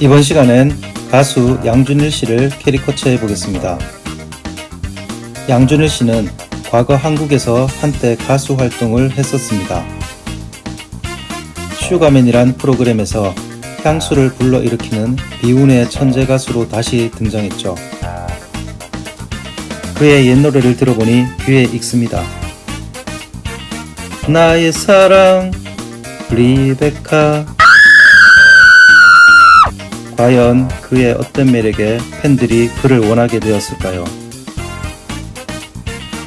이번 시간엔 가수 양준일 씨를 캐리커처해 보겠습니다. 양준일 씨는 과거 한국에서 한때 가수 활동을 했었습니다. 슈가맨이란 프로그램에서 향수를 불러일으키는 비운의 천재 가수로 다시 등장했죠. 그의 옛 노래를 들어보니 귀에 익습니다. 나의 사랑 리베카 과연 그의 어떤 매력에 팬들이 그를 원하게 되었을까요?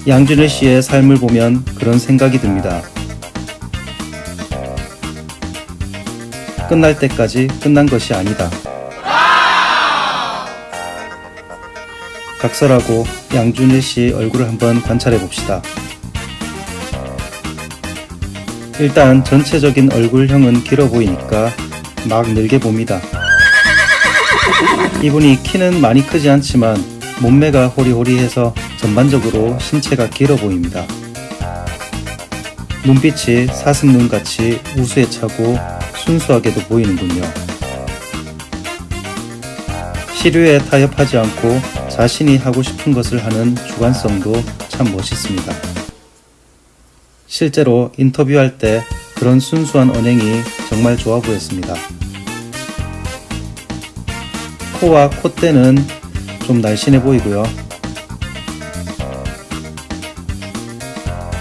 양준일 씨의 삶을 보면 그런 생각이 듭니다. 끝날 때까지 끝난 것이 아니다. 각설하고 양준일 씨 얼굴을 한번 관찰해 봅시다. 일단 전체적인 얼굴형은 길어 보이니까 막 늘게 봅니다. 이분이 키는 많이 크지 않지만 몸매가 호리호리해서 전반적으로 신체가 길어 보입니다. 눈빛이 사슴눈같이 우수에 차고 순수하게도 보이는군요. 시류에 타협하지 않고 자신이 하고 싶은 것을 하는 주관성도 참 멋있습니다. 실제로 인터뷰할 때 그런 순수한 언행이 정말 좋아 보였습니다. 코와 콧대는 좀 날씬해 보이고요.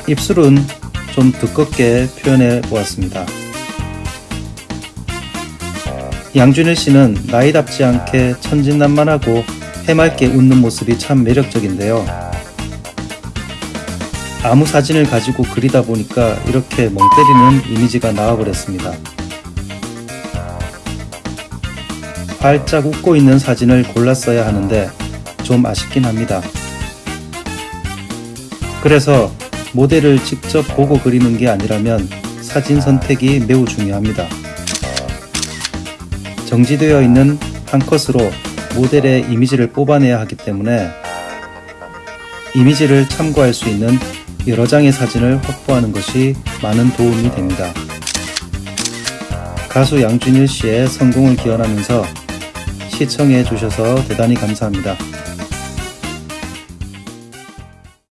입술은 좀 두껍게 표현해 보았습니다. 양준일 씨는 나이답지 않게 천진난만하고 해맑게 웃는 모습이 참 매력적인데요. 아무 사진을 가지고 그리다 보니까 이렇게 멍 때리는 이미지가 나와버렸습니다. 활짝 웃고 있는 사진을 골랐어야 하는데 좀 아쉽긴 합니다. 그래서 모델을 직접 보고 그리는 게 아니라면 사진 선택이 매우 중요합니다. 정지되어 있는 한 컷으로 모델의 이미지를 뽑아내야 하기 때문에 이미지를 참고할 수 있는 여러 장의 사진을 확보하는 것이 많은 도움이 됩니다. 가수 양준일 씨의 성공을 기원하면서 시청해 주셔서 대단히 감사합니다.